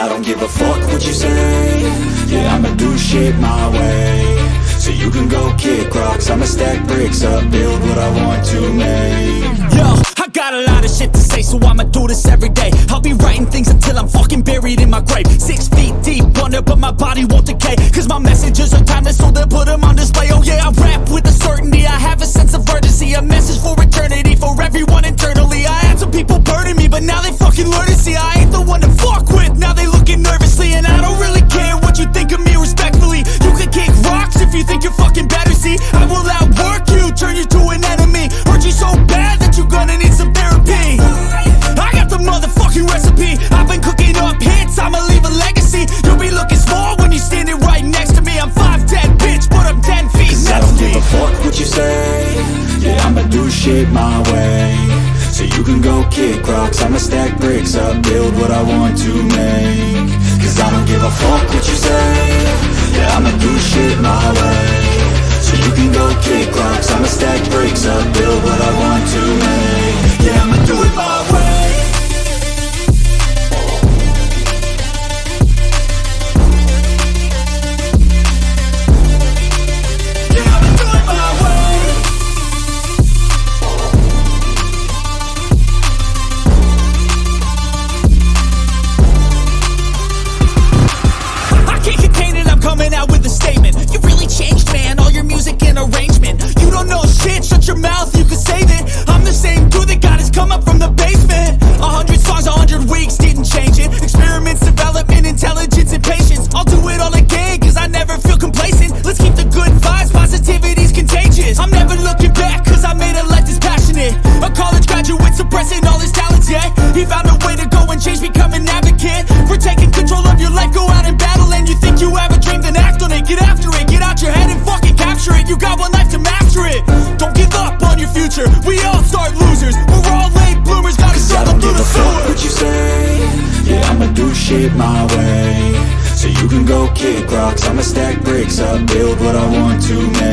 I don't give a fuck what you say Yeah, I'ma do shit my way So you can go kick rocks I'ma stack bricks up, build what I want to make Yo, I got a lot of shit to say, so I'ma do this every day. I'll be writing things until I'm fucking buried in my grave. Six feet deep under, but my body won't decay. Cause my messages are timeless, so they'll put them on display. Oh yeah, I rap with a certainty, I have a sense of urgency. A message for eternity, for everyone internally. I had some people burning me, but now they fucking learn do shit my way. So you can go kick rocks I'ma stack bricks up, build what I want to make. Cause I don't give a fuck what you say. Yeah, I'ma do shit my way found a way to go and change, become an advocate. For taking control of your life, go out and battle. And you think you have a dream, then act on it. Get after it, get out your head and fucking capture it. You got one life to master it. Don't give up on your future. We all start losers. We're all late bloomers, gotta struggle through the sewer what you say, yeah I'ma do shit my way So you can go kick rocks I'ma stack bricks up, build what I want to make